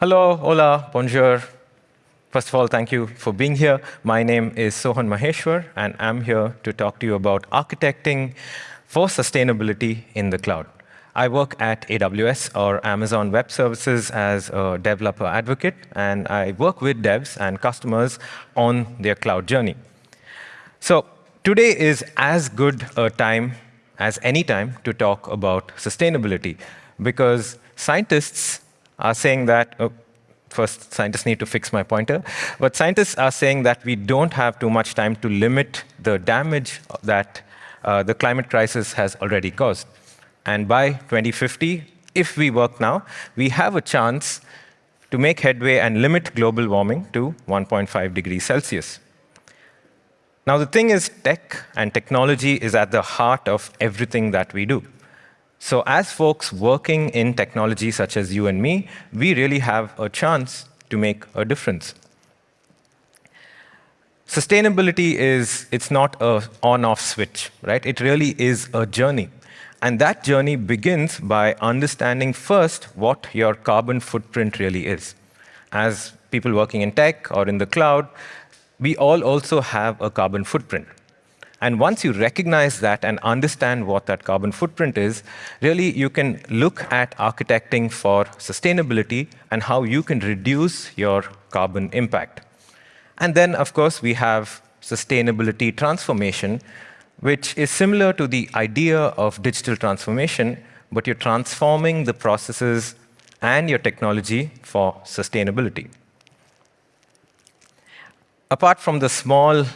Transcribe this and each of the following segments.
Hello, hola, bonjour. First of all, thank you for being here. My name is Sohan Maheshwar, and I'm here to talk to you about architecting for sustainability in the cloud. I work at AWS or Amazon Web Services as a developer advocate, and I work with devs and customers on their cloud journey. So today is as good a time as any time to talk about sustainability because scientists are saying that, oh, first, scientists need to fix my pointer, but scientists are saying that we don't have too much time to limit the damage that uh, the climate crisis has already caused. And by 2050, if we work now, we have a chance to make headway and limit global warming to 1.5 degrees Celsius. Now, the thing is, tech and technology is at the heart of everything that we do. So as folks working in technology such as you and me, we really have a chance to make a difference. Sustainability is, it's not a on-off switch, right? It really is a journey. And that journey begins by understanding first what your carbon footprint really is. As people working in tech or in the cloud, we all also have a carbon footprint. And once you recognize that and understand what that carbon footprint is, really you can look at architecting for sustainability and how you can reduce your carbon impact. And then, of course, we have sustainability transformation, which is similar to the idea of digital transformation, but you're transforming the processes and your technology for sustainability. Apart from the small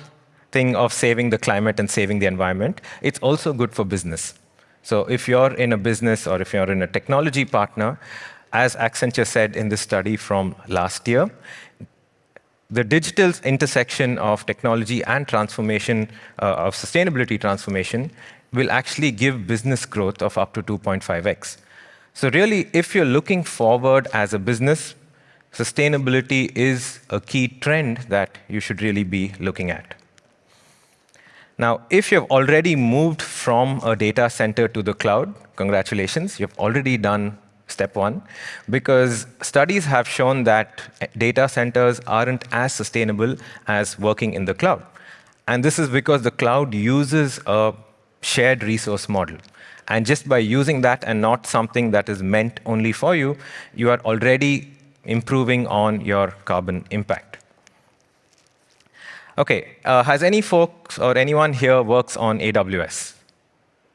thing of saving the climate and saving the environment, it's also good for business. So if you're in a business or if you're in a technology partner, as Accenture said in this study from last year, the digital intersection of technology and transformation, uh, of sustainability transformation, will actually give business growth of up to 2.5x. So really, if you're looking forward as a business, sustainability is a key trend that you should really be looking at. Now, if you've already moved from a data center to the cloud, congratulations, you've already done step one, because studies have shown that data centers aren't as sustainable as working in the cloud. And this is because the cloud uses a shared resource model. And just by using that and not something that is meant only for you, you are already improving on your carbon impact. Okay, uh, has any folks or anyone here works on AWS?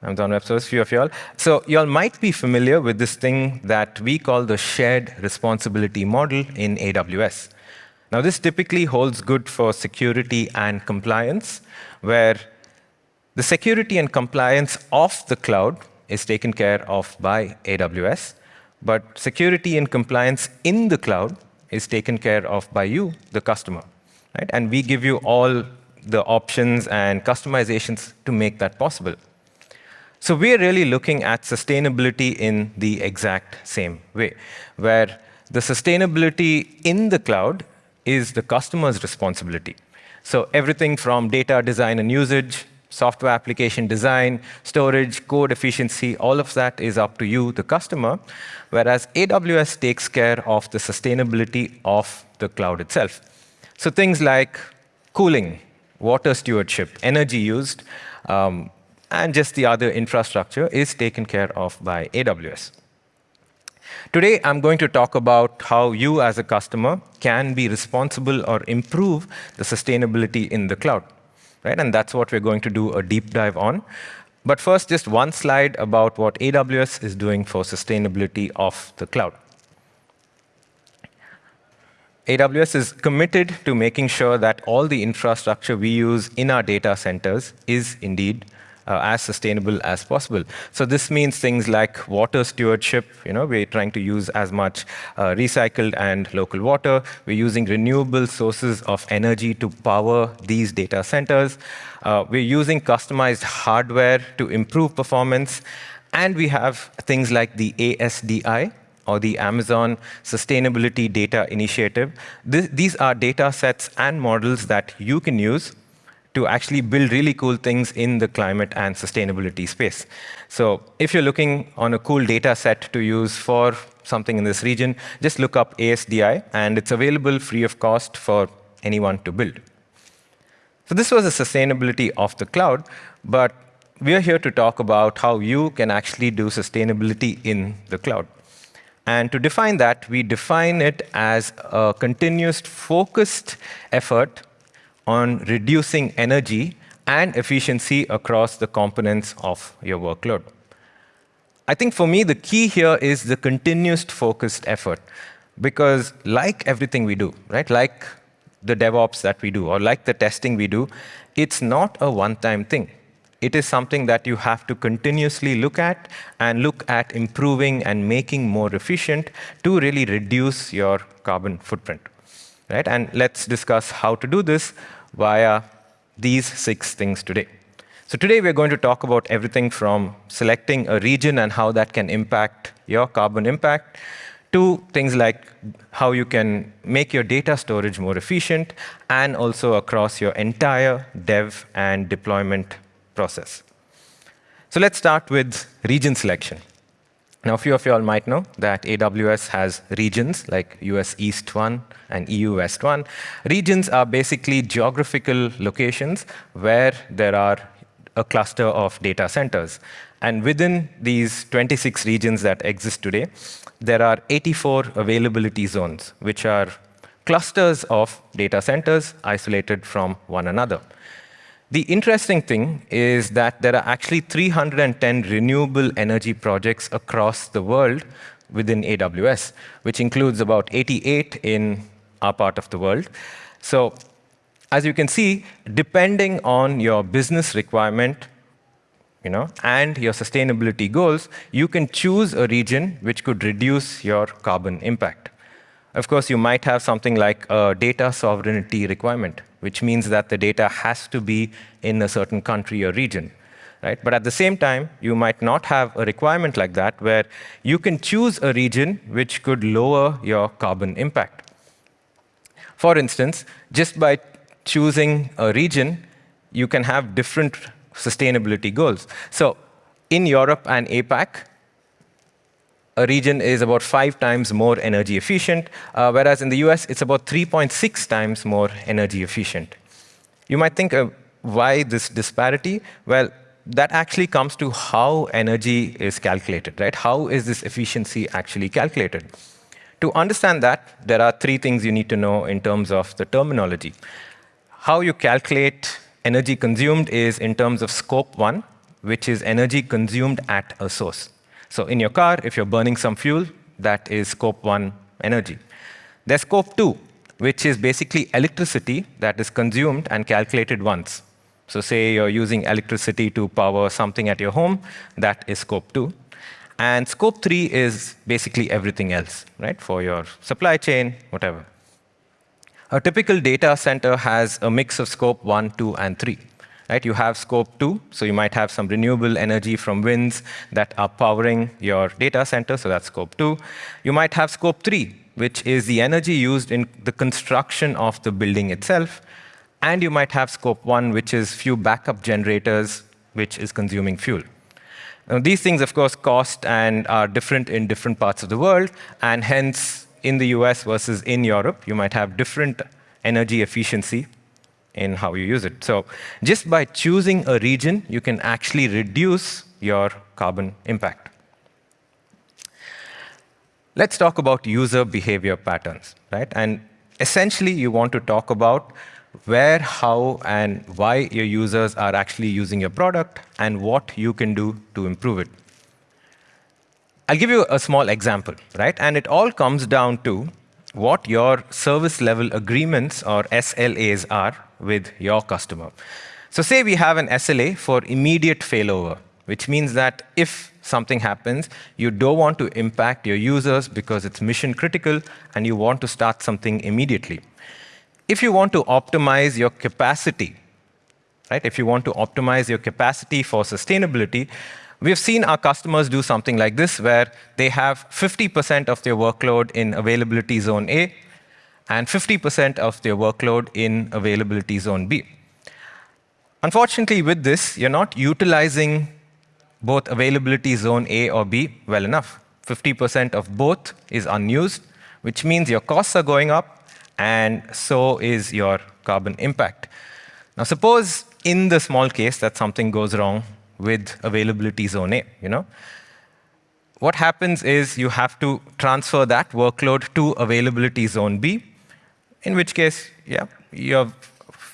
Amazon Web Service, few of y'all. So y'all might be familiar with this thing that we call the shared responsibility model in AWS. Now, this typically holds good for security and compliance, where the security and compliance of the cloud is taken care of by AWS, but security and compliance in the cloud is taken care of by you, the customer right? And we give you all the options and customizations to make that possible. So we're really looking at sustainability in the exact same way, where the sustainability in the cloud is the customer's responsibility. So everything from data design and usage, software application design, storage, code efficiency, all of that is up to you, the customer, whereas AWS takes care of the sustainability of the cloud itself. So things like cooling, water stewardship, energy used, um, and just the other infrastructure is taken care of by AWS. Today, I'm going to talk about how you as a customer can be responsible or improve the sustainability in the cloud. Right? And that's what we're going to do a deep dive on. But first, just one slide about what AWS is doing for sustainability of the cloud. AWS is committed to making sure that all the infrastructure we use in our data centers is indeed uh, as sustainable as possible. So this means things like water stewardship. You know, we're trying to use as much uh, recycled and local water. We're using renewable sources of energy to power these data centers. Uh, we're using customized hardware to improve performance. And we have things like the ASDI, or the Amazon Sustainability Data Initiative. This, these are data sets and models that you can use to actually build really cool things in the climate and sustainability space. So if you're looking on a cool data set to use for something in this region, just look up ASDI, and it's available free of cost for anyone to build. So this was the sustainability of the cloud, but we are here to talk about how you can actually do sustainability in the cloud. And to define that, we define it as a continuous focused effort on reducing energy and efficiency across the components of your workload. I think for me, the key here is the continuous focused effort, because like everything we do, right, like the DevOps that we do or like the testing we do, it's not a one-time thing. It is something that you have to continuously look at and look at improving and making more efficient to really reduce your carbon footprint. Right? And let's discuss how to do this via these six things today. So today we're going to talk about everything from selecting a region and how that can impact your carbon impact to things like how you can make your data storage more efficient and also across your entire dev and deployment process. So let's start with region selection. Now, a few of you all might know that AWS has regions like US East 1 and EU West 1. Regions are basically geographical locations where there are a cluster of data centers. And within these 26 regions that exist today, there are 84 availability zones, which are clusters of data centers isolated from one another. The interesting thing is that there are actually 310 renewable energy projects across the world within AWS, which includes about 88 in our part of the world. So as you can see, depending on your business requirement you know, and your sustainability goals, you can choose a region which could reduce your carbon impact. Of course, you might have something like a data sovereignty requirement, which means that the data has to be in a certain country or region. Right? But at the same time, you might not have a requirement like that where you can choose a region which could lower your carbon impact. For instance, just by choosing a region, you can have different sustainability goals. So in Europe and APAC, a region is about five times more energy efficient, uh, whereas in the US, it's about 3.6 times more energy efficient. You might think, uh, why this disparity? Well, that actually comes to how energy is calculated, right? How is this efficiency actually calculated? To understand that, there are three things you need to know in terms of the terminology. How you calculate energy consumed is in terms of scope one, which is energy consumed at a source. So in your car, if you're burning some fuel, that is scope one energy. There's scope two, which is basically electricity that is consumed and calculated once. So say you're using electricity to power something at your home, that is scope two. And scope three is basically everything else, right, for your supply chain, whatever. A typical data center has a mix of scope one, two, and three. Right? You have scope two, so you might have some renewable energy from winds that are powering your data center, so that's scope two. You might have scope three, which is the energy used in the construction of the building itself. And you might have scope one, which is few backup generators, which is consuming fuel. Now, these things, of course, cost and are different in different parts of the world, and hence in the US versus in Europe, you might have different energy efficiency in how you use it. So just by choosing a region, you can actually reduce your carbon impact. Let's talk about user behavior patterns, right? And essentially, you want to talk about where, how, and why your users are actually using your product and what you can do to improve it. I'll give you a small example, right? And it all comes down to what your service level agreements or SLAs are with your customer. So say we have an SLA for immediate failover, which means that if something happens, you don't want to impact your users because it's mission critical and you want to start something immediately. If you want to optimize your capacity, right? If you want to optimize your capacity for sustainability, We've seen our customers do something like this, where they have 50% of their workload in availability zone A and 50% of their workload in availability zone B. Unfortunately, with this, you're not utilizing both availability zone A or B well enough. 50% of both is unused, which means your costs are going up, and so is your carbon impact. Now, suppose in the small case that something goes wrong with availability zone A, you know? What happens is you have to transfer that workload to availability zone B, in which case, yeah, you have,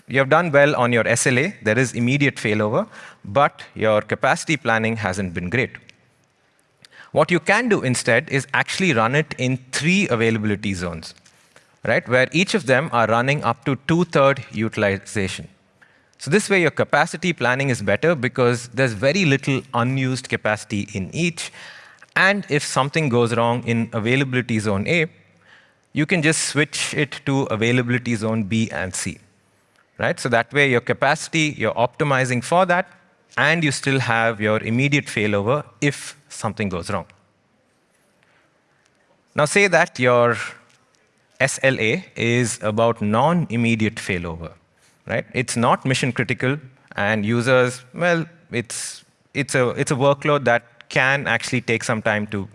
you have done well on your SLA. There is immediate failover, but your capacity planning hasn't been great. What you can do instead is actually run it in three availability zones, right? Where each of them are running up to two-third utilization. So this way, your capacity planning is better because there's very little unused capacity in each. And if something goes wrong in availability zone A, you can just switch it to availability zone B and C, right? So that way, your capacity, you're optimizing for that, and you still have your immediate failover if something goes wrong. Now, say that your SLA is about non-immediate failover, right? It's not mission critical, and users, well, it's, it's, a, it's a workload that can actually take some time to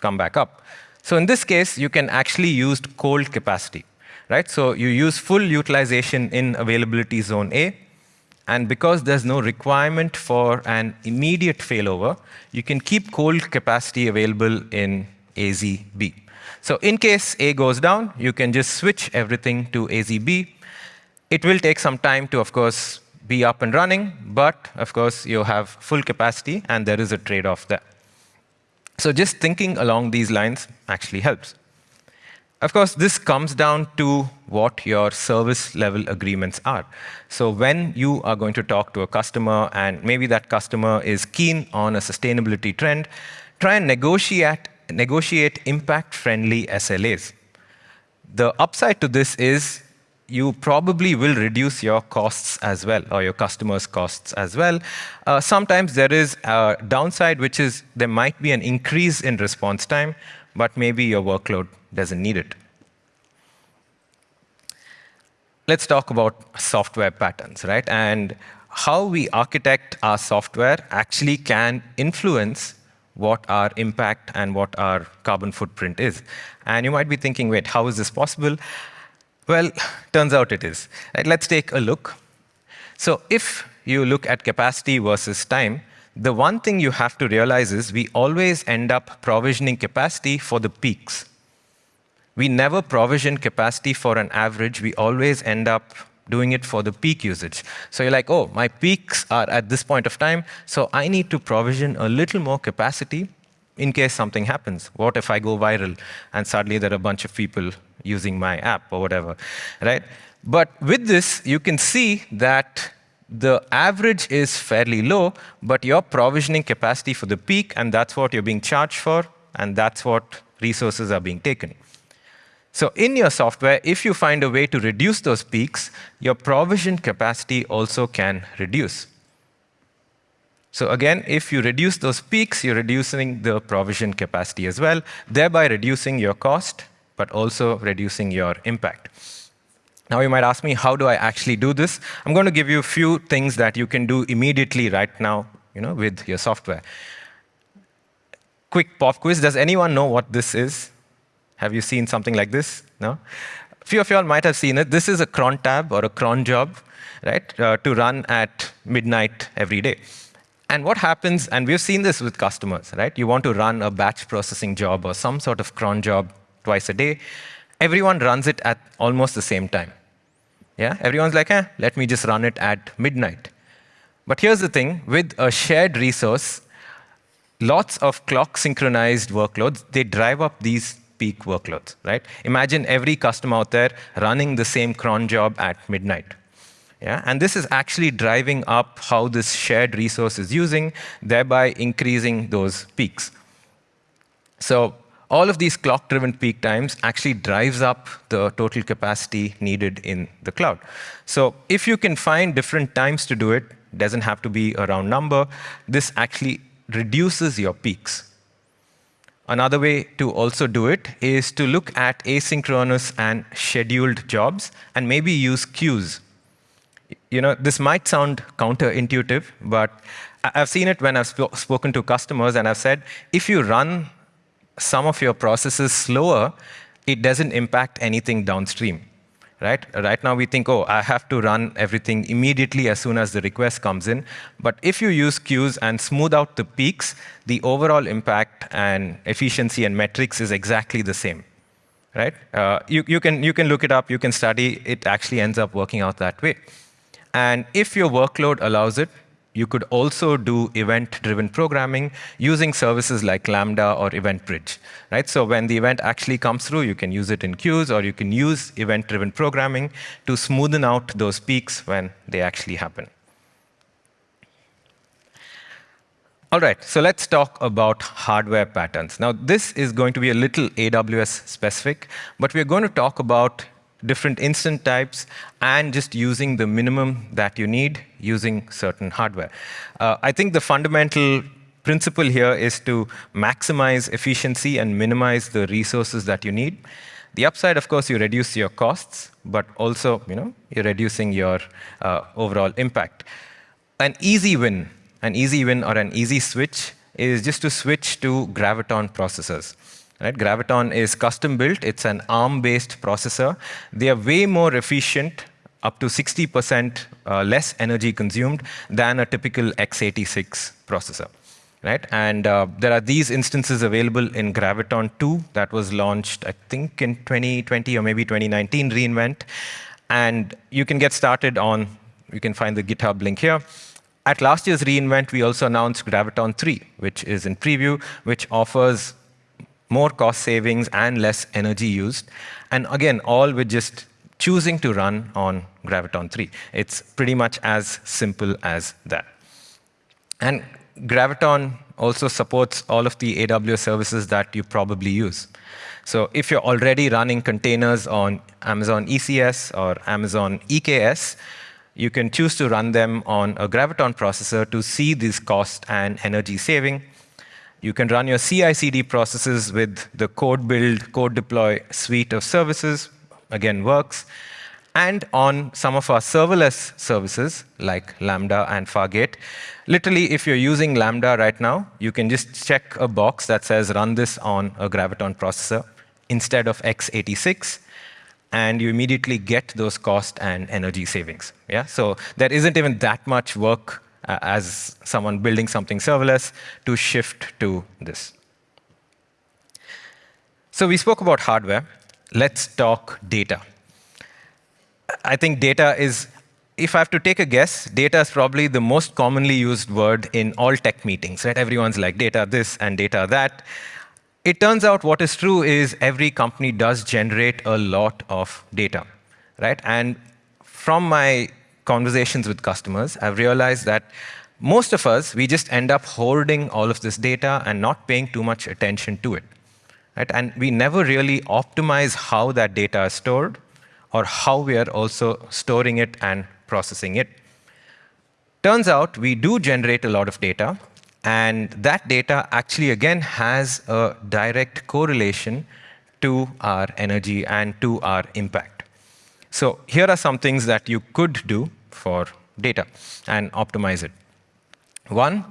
come back up. So in this case, you can actually use cold capacity, right? So you use full utilization in availability zone A, and because there's no requirement for an immediate failover, you can keep cold capacity available in AZB. So in case A goes down, you can just switch everything to AZB. It will take some time to, of course, be up and running, but of course, you have full capacity, and there is a trade-off there. So just thinking along these lines actually helps. Of course, this comes down to what your service level agreements are. So when you are going to talk to a customer, and maybe that customer is keen on a sustainability trend, try and negotiate, negotiate impact-friendly SLAs. The upside to this is you probably will reduce your costs as well, or your customers' costs as well. Uh, sometimes there is a downside, which is there might be an increase in response time, but maybe your workload doesn't need it. Let's talk about software patterns, right? And how we architect our software actually can influence what our impact and what our carbon footprint is. And you might be thinking, wait, how is this possible? Well, turns out it is. Let's take a look. So if you look at capacity versus time, the one thing you have to realize is we always end up provisioning capacity for the peaks. We never provision capacity for an average. We always end up doing it for the peak usage. So you're like, oh, my peaks are at this point of time, so I need to provision a little more capacity in case something happens. What if I go viral and suddenly there are a bunch of people using my app or whatever, right? But with this, you can see that the average is fairly low, but you're provisioning capacity for the peak, and that's what you're being charged for, and that's what resources are being taken. So in your software, if you find a way to reduce those peaks, your provision capacity also can reduce. So again, if you reduce those peaks, you're reducing the provision capacity as well, thereby reducing your cost, but also reducing your impact. Now you might ask me, how do I actually do this? I'm going to give you a few things that you can do immediately right now you know, with your software. Quick pop quiz. Does anyone know what this is? Have you seen something like this? No? A few of you all might have seen it. This is a cron tab or a cron job, right, uh, to run at midnight every day. And what happens, and we've seen this with customers, right? You want to run a batch processing job or some sort of cron job twice a day. Everyone runs it at almost the same time. Yeah, everyone's like, eh, let me just run it at midnight. But here's the thing, with a shared resource, lots of clock synchronized workloads, they drive up these peak workloads, right? Imagine every customer out there running the same cron job at midnight. Yeah? And this is actually driving up how this shared resource is using, thereby increasing those peaks. So all of these clock-driven peak times actually drives up the total capacity needed in the cloud. So if you can find different times to do it, doesn't have to be a round number, this actually reduces your peaks. Another way to also do it is to look at asynchronous and scheduled jobs and maybe use queues you know, this might sound counterintuitive, but I've seen it when I've sp spoken to customers, and I've said, if you run some of your processes slower, it doesn't impact anything downstream. Right? right now, we think, oh, I have to run everything immediately as soon as the request comes in. But if you use queues and smooth out the peaks, the overall impact and efficiency and metrics is exactly the same. Right? Uh, you, you, can, you can look it up, you can study. It actually ends up working out that way. And if your workload allows it, you could also do event-driven programming using services like Lambda or EventBridge. Right? So when the event actually comes through, you can use it in queues, or you can use event-driven programming to smoothen out those peaks when they actually happen. All right, so let's talk about hardware patterns. Now, this is going to be a little AWS specific, but we're going to talk about different instance types, and just using the minimum that you need using certain hardware. Uh, I think the fundamental principle here is to maximize efficiency and minimize the resources that you need. The upside, of course, you reduce your costs, but also, you know, you're reducing your uh, overall impact. An easy win, an easy win or an easy switch is just to switch to Graviton processors. Right? Graviton is custom built. It's an ARM-based processor. They are way more efficient, up to 60% uh, less energy consumed than a typical x86 processor. Right? And uh, there are these instances available in Graviton 2 that was launched, I think, in 2020 or maybe 2019 reInvent. And you can get started on, you can find the GitHub link here. At last year's reInvent, we also announced Graviton 3, which is in preview, which offers more cost savings and less energy used. And again, all with just choosing to run on Graviton 3. It's pretty much as simple as that. And Graviton also supports all of the AWS services that you probably use. So if you're already running containers on Amazon ECS or Amazon EKS, you can choose to run them on a Graviton processor to see this cost and energy saving. You can run your CI/CD processes with the CodeBuild, code deploy suite of services, again, works. And on some of our serverless services, like Lambda and Fargate, literally, if you're using Lambda right now, you can just check a box that says run this on a Graviton processor instead of x86, and you immediately get those cost and energy savings. Yeah? So there isn't even that much work uh, as someone building something serverless to shift to this. So we spoke about hardware. Let's talk data. I think data is, if I have to take a guess, data is probably the most commonly used word in all tech meetings. Right? Everyone's like data this and data that. It turns out what is true is every company does generate a lot of data. Right? And from my conversations with customers, I've realized that most of us, we just end up holding all of this data and not paying too much attention to it. Right? And we never really optimize how that data is stored or how we are also storing it and processing it. Turns out we do generate a lot of data, and that data actually, again, has a direct correlation to our energy and to our impact. So here are some things that you could do for data and optimize it. One,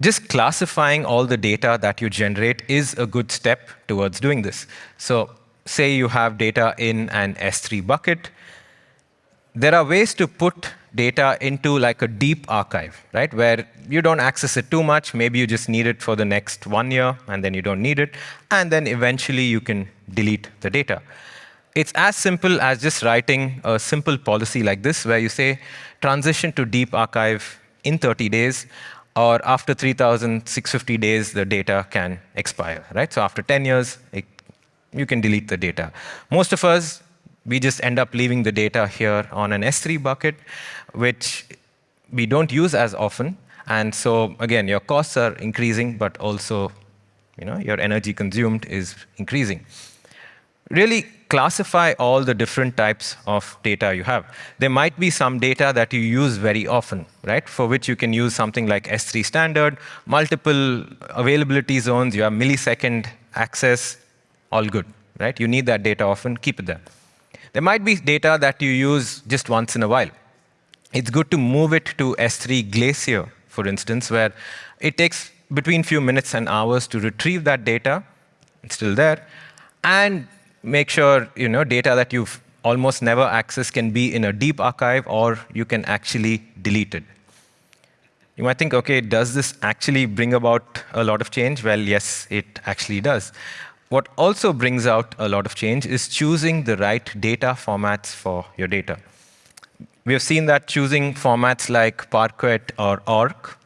just classifying all the data that you generate is a good step towards doing this. So say you have data in an S3 bucket. There are ways to put data into like a deep archive, right? Where you don't access it too much. Maybe you just need it for the next one year, and then you don't need it. And then eventually you can delete the data. It's as simple as just writing a simple policy like this, where you say, transition to deep archive in 30 days, or after 3,650 days, the data can expire, right? So after 10 years, it, you can delete the data. Most of us, we just end up leaving the data here on an S3 bucket, which we don't use as often. And so again, your costs are increasing, but also you know, your energy consumed is increasing. Really classify all the different types of data you have. There might be some data that you use very often, right? For which you can use something like S3 standard, multiple availability zones, you have millisecond access, all good, right? You need that data often, keep it there. There might be data that you use just once in a while, it's good to move it to S3 Glacier, for instance, where it takes between few minutes and hours to retrieve that data, it's still there, and make sure you know data that you've almost never accessed can be in a deep archive, or you can actually delete it. You might think, OK, does this actually bring about a lot of change? Well, yes, it actually does. What also brings out a lot of change is choosing the right data formats for your data. We have seen that choosing formats like Parquet or ORC,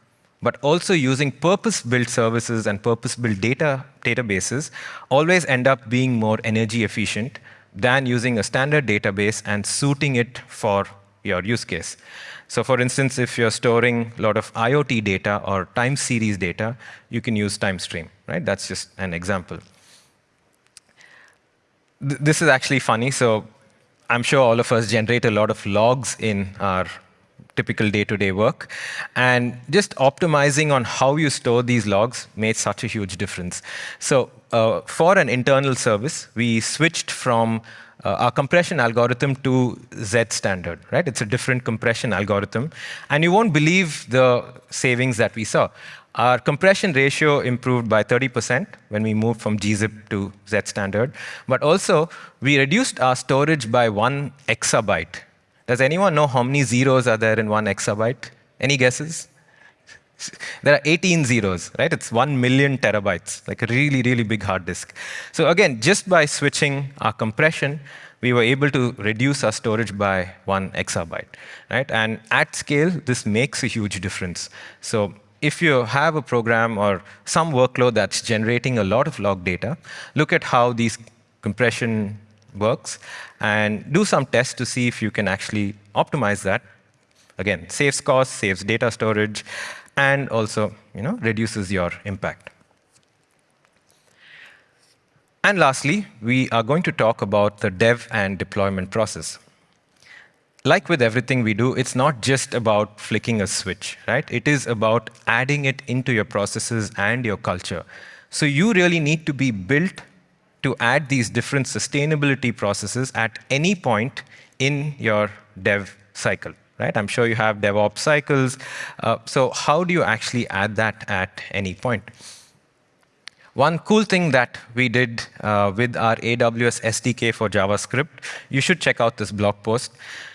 but also using purpose-built services and purpose-built data databases always end up being more energy efficient than using a standard database and suiting it for your use case. So for instance, if you're storing a lot of IoT data or time series data, you can use TimeStream, right? That's just an example. Th this is actually funny. So I'm sure all of us generate a lot of logs in our typical day-to-day -day work. And just optimizing on how you store these logs made such a huge difference. So uh, for an internal service, we switched from uh, our compression algorithm to Z standard, right? It's a different compression algorithm. And you won't believe the savings that we saw. Our compression ratio improved by 30% when we moved from gzip to Z standard. But also, we reduced our storage by one exabyte. Does anyone know how many zeros are there in one exabyte? Any guesses? There are 18 zeros, right? It's 1 million terabytes, like a really, really big hard disk. So again, just by switching our compression, we were able to reduce our storage by one exabyte, right? And at scale, this makes a huge difference. So if you have a program or some workload that's generating a lot of log data, look at how these compression works and do some tests to see if you can actually optimize that. Again, saves costs, saves data storage, and also you know, reduces your impact. And lastly, we are going to talk about the dev and deployment process. Like with everything we do, it's not just about flicking a switch, right? It is about adding it into your processes and your culture. So you really need to be built to add these different sustainability processes at any point in your dev cycle right? I'm sure you have DevOps cycles. Uh, so how do you actually add that at any point? One cool thing that we did uh, with our AWS SDK for JavaScript, you should check out this blog post.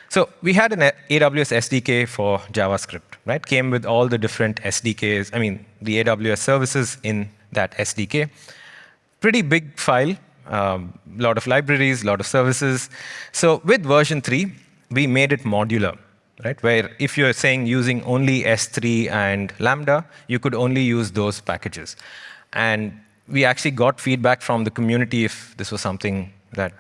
So we had an AWS SDK for JavaScript, right? Came with all the different SDKs, I mean, the AWS services in that SDK. Pretty big file, a um, lot of libraries, a lot of services. So with version 3, we made it modular right? Where if you're saying using only S3 and Lambda, you could only use those packages. And we actually got feedback from the community if this was something that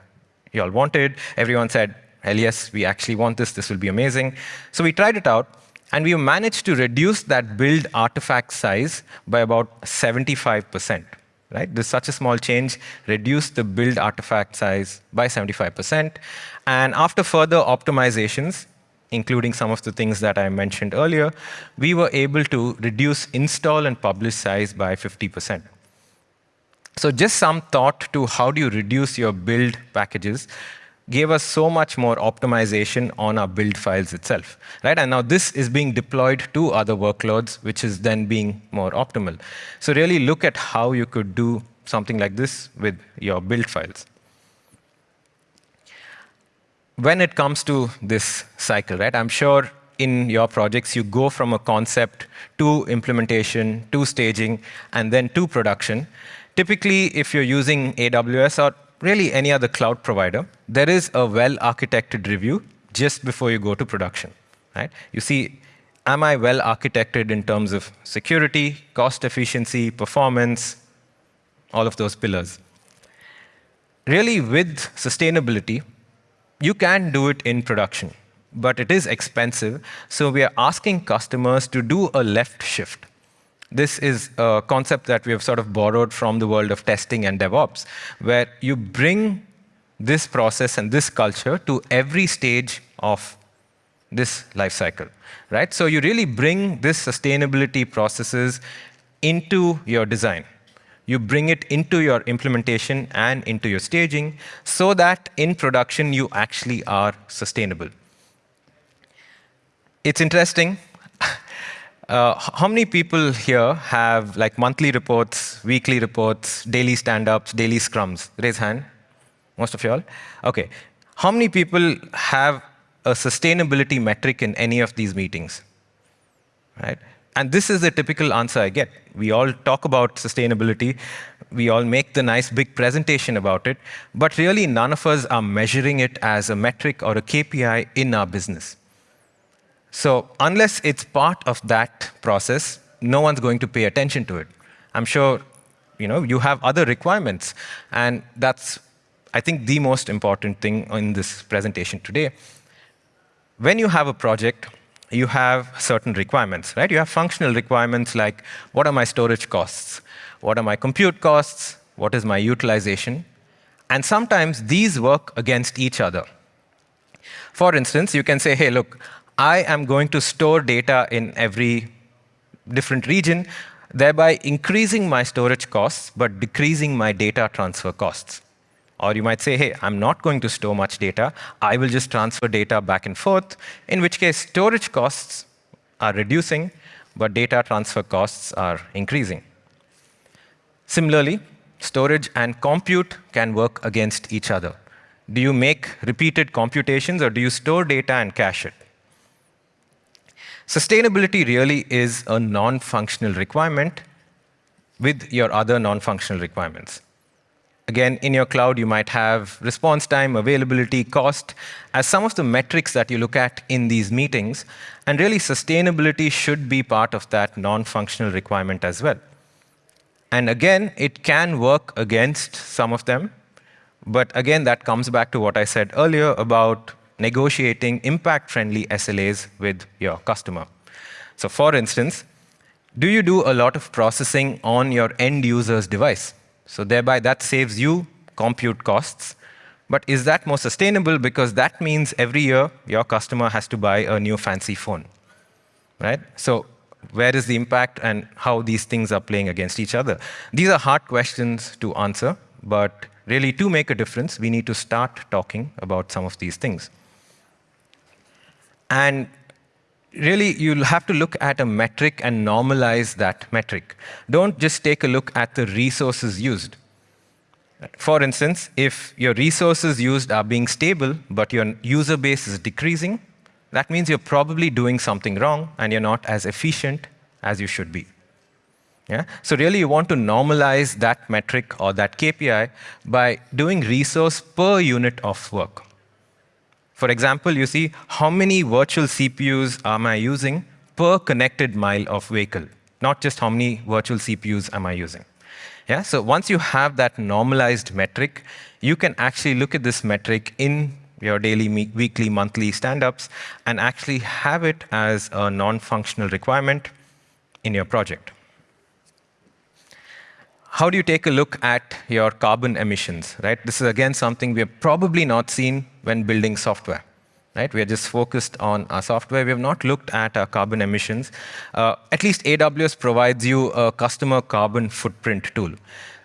you all wanted. Everyone said, hell yes, we actually want this. This will be amazing. So we tried it out. And we managed to reduce that build artifact size by about 75%. Right? This such a small change reduced the build artifact size by 75%. And after further optimizations, including some of the things that I mentioned earlier, we were able to reduce install and publish size by 50%. So just some thought to how do you reduce your build packages gave us so much more optimization on our build files itself. Right? And now this is being deployed to other workloads, which is then being more optimal. So really look at how you could do something like this with your build files when it comes to this cycle, right, I'm sure in your projects you go from a concept to implementation, to staging, and then to production. Typically, if you're using AWS or really any other cloud provider, there is a well-architected review just before you go to production. Right? You see, am I well architected in terms of security, cost efficiency, performance, all of those pillars. Really, with sustainability, you can do it in production, but it is expensive. So we are asking customers to do a left shift. This is a concept that we have sort of borrowed from the world of testing and DevOps, where you bring this process and this culture to every stage of this life cycle, right? So you really bring this sustainability processes into your design you bring it into your implementation and into your staging so that in production you actually are sustainable. It's interesting. Uh, how many people here have like monthly reports, weekly reports, daily stand-ups, daily scrums? Raise hand. Most of you all? OK. How many people have a sustainability metric in any of these meetings? Right? And this is the typical answer I get. We all talk about sustainability. We all make the nice big presentation about it. But really, none of us are measuring it as a metric or a KPI in our business. So unless it's part of that process, no one's going to pay attention to it. I'm sure you, know, you have other requirements. And that's, I think, the most important thing in this presentation today. When you have a project, you have certain requirements, right? You have functional requirements like, what are my storage costs? What are my compute costs? What is my utilization? And sometimes these work against each other. For instance, you can say, hey, look, I am going to store data in every different region, thereby increasing my storage costs, but decreasing my data transfer costs. Or you might say, hey, I'm not going to store much data. I will just transfer data back and forth, in which case storage costs are reducing, but data transfer costs are increasing. Similarly, storage and compute can work against each other. Do you make repeated computations, or do you store data and cache it? Sustainability really is a non-functional requirement with your other non-functional requirements. Again, in your cloud, you might have response time, availability, cost, as some of the metrics that you look at in these meetings. And really, sustainability should be part of that non-functional requirement as well. And again, it can work against some of them. But again, that comes back to what I said earlier about negotiating impact-friendly SLAs with your customer. So for instance, do you do a lot of processing on your end user's device? So thereby, that saves you compute costs. But is that more sustainable? Because that means every year, your customer has to buy a new fancy phone. Right? So where is the impact and how these things are playing against each other? These are hard questions to answer. But really, to make a difference, we need to start talking about some of these things. And really, you'll have to look at a metric and normalize that metric. Don't just take a look at the resources used. For instance, if your resources used are being stable, but your user base is decreasing, that means you're probably doing something wrong, and you're not as efficient as you should be. Yeah? So really, you want to normalize that metric or that KPI by doing resource per unit of work. For example, you see how many virtual CPUs am I using per connected mile of vehicle, not just how many virtual CPUs am I using. Yeah, so once you have that normalized metric, you can actually look at this metric in your daily, weekly, monthly stand-ups and actually have it as a non-functional requirement in your project. How do you take a look at your carbon emissions? Right? This is, again, something we have probably not seen when building software. Right? We are just focused on our software. We have not looked at our carbon emissions. Uh, at least AWS provides you a customer carbon footprint tool.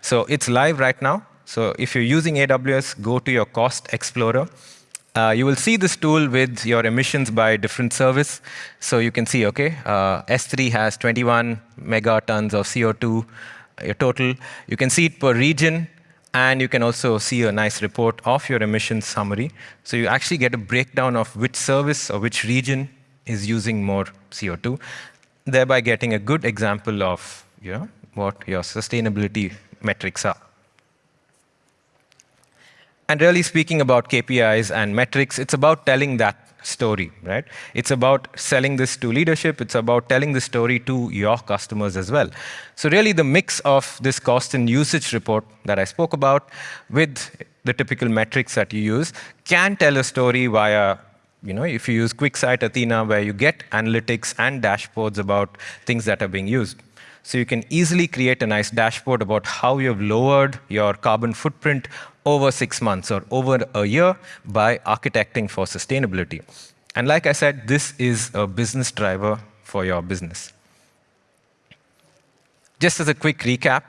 So it's live right now. So if you're using AWS, go to your Cost Explorer. Uh, you will see this tool with your emissions by different service. So you can see, OK, uh, S3 has 21 megatons of CO2 your total. You can see it per region, and you can also see a nice report of your emissions summary. So you actually get a breakdown of which service or which region is using more CO2, thereby getting a good example of you know, what your sustainability metrics are. And really speaking about KPIs and metrics, it's about telling that story, right? It's about selling this to leadership. It's about telling the story to your customers as well. So really, the mix of this cost and usage report that I spoke about with the typical metrics that you use can tell a story via you know, if you use QuickSight Athena, where you get analytics and dashboards about things that are being used. So you can easily create a nice dashboard about how you've lowered your carbon footprint over six months or over a year by architecting for sustainability. And like I said, this is a business driver for your business. Just as a quick recap,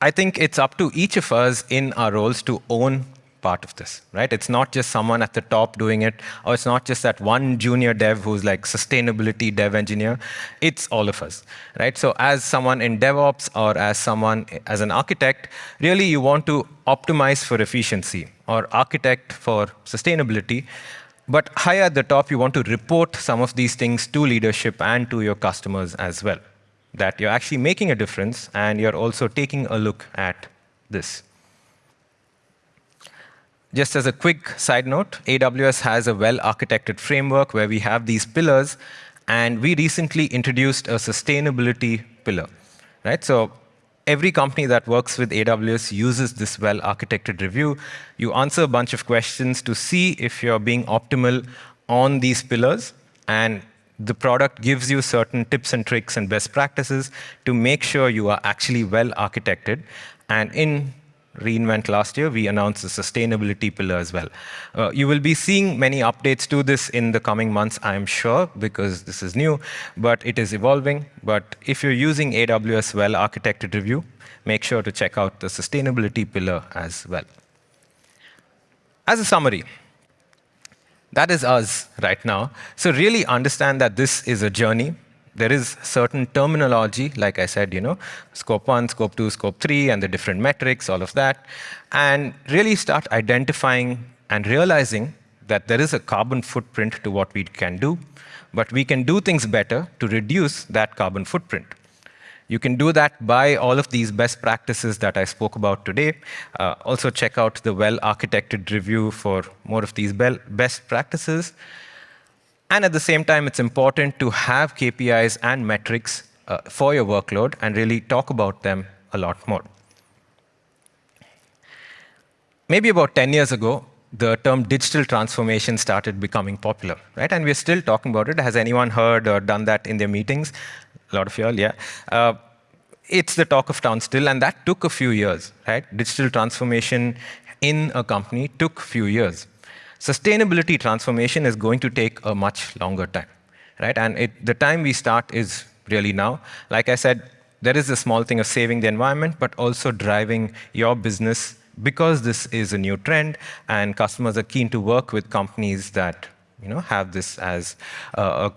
I think it's up to each of us in our roles to own part of this, right? It's not just someone at the top doing it, or it's not just that one junior dev who's like sustainability dev engineer. It's all of us, right? So as someone in DevOps or as someone as an architect, really you want to optimize for efficiency or architect for sustainability. But higher at the top, you want to report some of these things to leadership and to your customers as well, that you're actually making a difference and you're also taking a look at this. Just as a quick side note, AWS has a well-architected framework where we have these pillars, and we recently introduced a sustainability pillar, right? So every company that works with AWS uses this well-architected review. You answer a bunch of questions to see if you're being optimal on these pillars, and the product gives you certain tips and tricks and best practices to make sure you are actually well-architected. And in re:Invent last year, we announced the sustainability pillar as well. Uh, you will be seeing many updates to this in the coming months, I'm sure, because this is new, but it is evolving. But if you're using AWS well-architected review, make sure to check out the sustainability pillar as well. As a summary, that is us right now. So really understand that this is a journey there is certain terminology, like I said, you know, scope one, scope two, scope three, and the different metrics, all of that, and really start identifying and realizing that there is a carbon footprint to what we can do, but we can do things better to reduce that carbon footprint. You can do that by all of these best practices that I spoke about today. Uh, also check out the well-architected review for more of these best practices. And at the same time, it's important to have KPIs and metrics uh, for your workload and really talk about them a lot more. Maybe about 10 years ago, the term digital transformation started becoming popular, right? And we're still talking about it. Has anyone heard or done that in their meetings? A lot of you all, yeah. Uh, it's the talk of town still, and that took a few years, right? Digital transformation in a company took few years sustainability transformation is going to take a much longer time, right? And it, the time we start is really now. Like I said, there is a small thing of saving the environment, but also driving your business because this is a new trend and customers are keen to work with companies that you know, have this as a,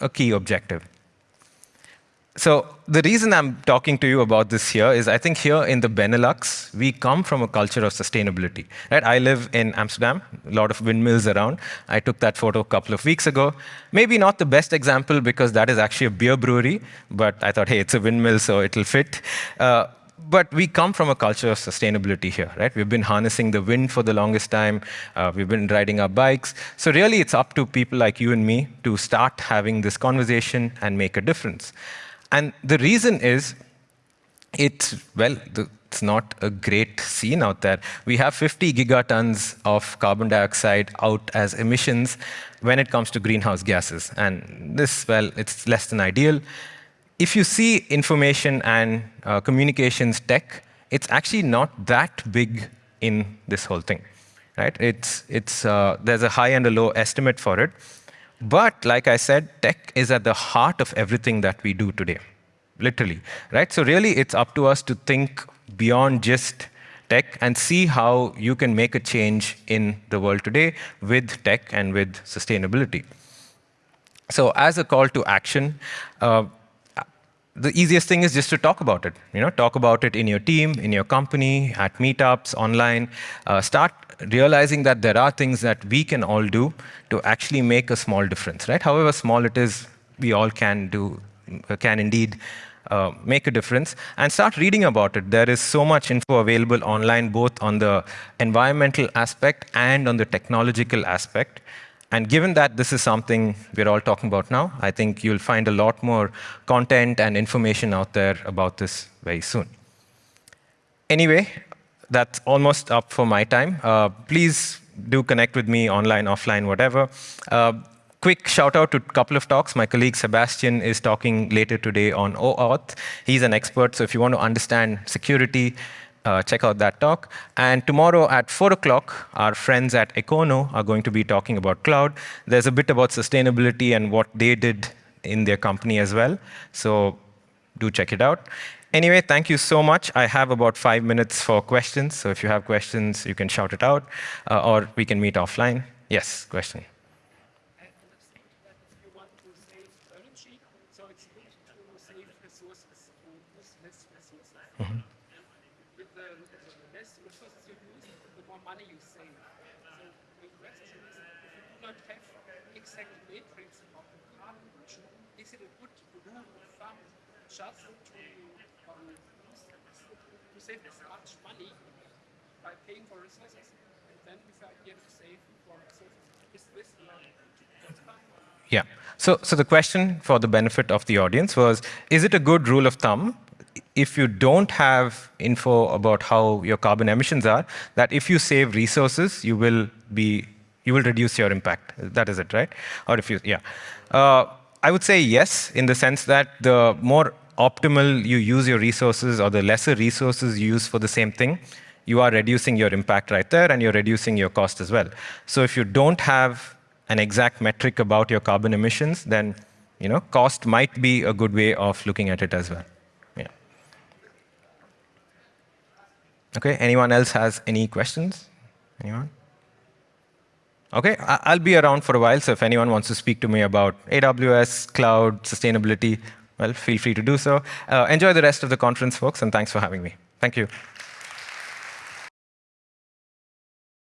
a key objective. So the reason I'm talking to you about this here is I think here in the Benelux, we come from a culture of sustainability. Right? I live in Amsterdam, a lot of windmills around. I took that photo a couple of weeks ago. Maybe not the best example because that is actually a beer brewery, but I thought, hey, it's a windmill, so it'll fit. Uh, but we come from a culture of sustainability here, right? We've been harnessing the wind for the longest time. Uh, we've been riding our bikes. So really, it's up to people like you and me to start having this conversation and make a difference. And the reason is, it's, well, the, it's not a great scene out there. We have 50 gigatons of carbon dioxide out as emissions when it comes to greenhouse gases. And this, well, it's less than ideal. If you see information and uh, communications tech, it's actually not that big in this whole thing. Right? It's, it's, uh, there's a high and a low estimate for it. But like I said, tech is at the heart of everything that we do today, literally. Right? So really, it's up to us to think beyond just tech and see how you can make a change in the world today with tech and with sustainability. So as a call to action, uh, the easiest thing is just to talk about it. You know, talk about it in your team, in your company, at meetups, online. Uh, start realizing that there are things that we can all do to actually make a small difference, right? However small it is, we all can do, can indeed uh, make a difference and start reading about it. There is so much info available online, both on the environmental aspect and on the technological aspect. And given that this is something we're all talking about now, I think you'll find a lot more content and information out there about this very soon. Anyway, that's almost up for my time. Uh, please do connect with me online, offline, whatever. Uh, quick shout out to a couple of talks. My colleague Sebastian is talking later today on OAuth. He's an expert, so if you want to understand security, uh, check out that talk. And tomorrow at 4 o'clock, our friends at Econo are going to be talking about cloud. There's a bit about sustainability and what they did in their company as well. So do check it out. Anyway, thank you so much. I have about five minutes for questions. So if you have questions, you can shout it out, uh, or we can meet offline. Yes, question. Mm -hmm. With the, less resources you use, the more money you save. So the question is, if you do not have exact matrix of the carbon emission, is it a good rule of thumb just to, um, to save much money by paying for resources, and then with the idea to save for resources? Is this yeah. So, so the question for the benefit of the audience was, is it a good rule of thumb if you don't have info about how your carbon emissions are, that if you save resources, you will be you will reduce your impact. That is it, right? Or if you, yeah. Uh, I would say yes, in the sense that the more optimal you use your resources or the lesser resources you use for the same thing, you are reducing your impact right there and you're reducing your cost as well. So if you don't have an exact metric about your carbon emissions, then you know, cost might be a good way of looking at it as well. Yeah. Okay, anyone else has any questions? Anyone? Okay, I'll be around for a while, so if anyone wants to speak to me about AWS, cloud, sustainability, well, feel free to do so. Uh, enjoy the rest of the conference, folks, and thanks for having me. Thank you.